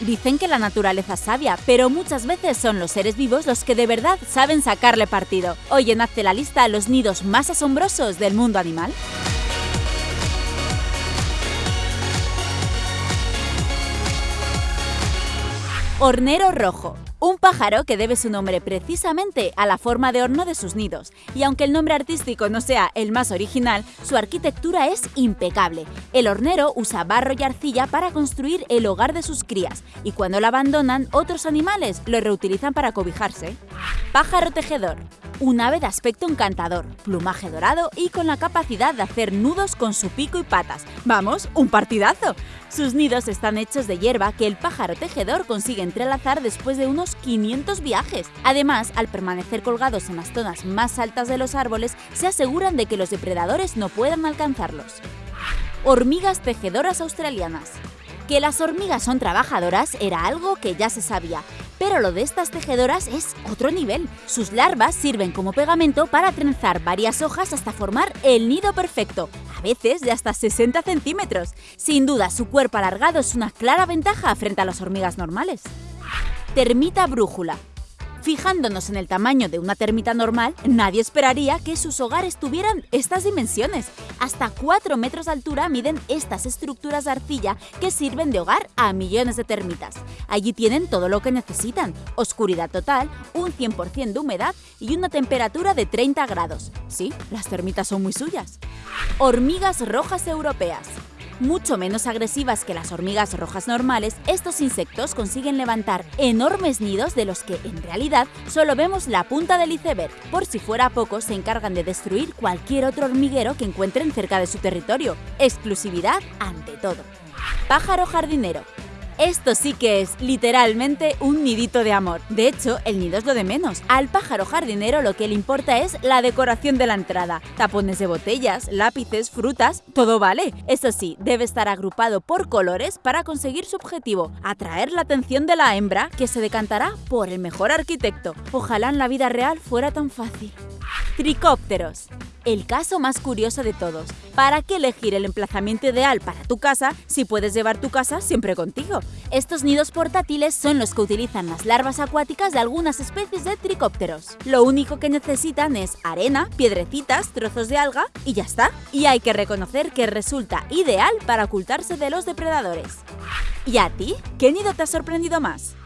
Dicen que la naturaleza es sabia, pero muchas veces son los seres vivos los que de verdad saben sacarle partido. Hoy en Hazte la lista los nidos más asombrosos del mundo animal. Hornero rojo. Un pájaro que debe su nombre precisamente a la forma de horno de sus nidos, y aunque el nombre artístico no sea el más original, su arquitectura es impecable. El hornero usa barro y arcilla para construir el hogar de sus crías, y cuando lo abandonan, otros animales lo reutilizan para cobijarse. Pájaro tejedor un ave de aspecto encantador, plumaje dorado y con la capacidad de hacer nudos con su pico y patas. ¡Vamos, un partidazo! Sus nidos están hechos de hierba que el pájaro tejedor consigue entrelazar después de unos 500 viajes. Además, al permanecer colgados en las zonas más altas de los árboles, se aseguran de que los depredadores no puedan alcanzarlos. Hormigas tejedoras australianas. Que las hormigas son trabajadoras era algo que ya se sabía, pero lo de estas tejedoras es otro nivel. Sus larvas sirven como pegamento para trenzar varias hojas hasta formar el nido perfecto, a veces de hasta 60 centímetros. Sin duda, su cuerpo alargado es una clara ventaja frente a las hormigas normales. Termita brújula. Fijándonos en el tamaño de una termita normal, nadie esperaría que sus hogares tuvieran estas dimensiones. Hasta 4 metros de altura miden estas estructuras de arcilla que sirven de hogar a millones de termitas. Allí tienen todo lo que necesitan, oscuridad total, un 100% de humedad y una temperatura de 30 grados. Sí, las termitas son muy suyas. Hormigas rojas europeas. Mucho menos agresivas que las hormigas rojas normales, estos insectos consiguen levantar enormes nidos de los que, en realidad, solo vemos la punta del iceberg. Por si fuera poco, se encargan de destruir cualquier otro hormiguero que encuentren cerca de su territorio. Exclusividad ante todo. Pájaro jardinero. Esto sí que es literalmente un nidito de amor. De hecho, el nido es lo de menos. Al pájaro jardinero lo que le importa es la decoración de la entrada. Tapones de botellas, lápices, frutas, todo vale. Eso sí, debe estar agrupado por colores para conseguir su objetivo, atraer la atención de la hembra que se decantará por el mejor arquitecto. Ojalá en la vida real fuera tan fácil. Tricópteros. El caso más curioso de todos. ¿Para qué elegir el emplazamiento ideal para tu casa si puedes llevar tu casa siempre contigo? Estos nidos portátiles son los que utilizan las larvas acuáticas de algunas especies de tricópteros. Lo único que necesitan es arena, piedrecitas, trozos de alga y ya está. Y hay que reconocer que resulta ideal para ocultarse de los depredadores. ¿Y a ti? ¿Qué nido te ha sorprendido más?